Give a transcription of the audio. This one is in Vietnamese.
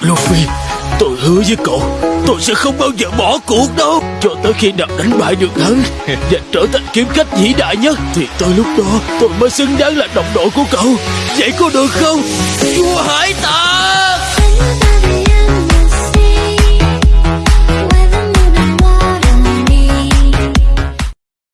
Luffy, Tôi hứa với cậu, Tôi sẽ không bao giờ bỏ cuộc đâu. Cho tới khi nào đánh bại được hắn Và trở thành kiếm khách vĩ đại nhất, Thì tới lúc đó tôi mới xứng đáng là đồng đội của cậu. Vậy có được không?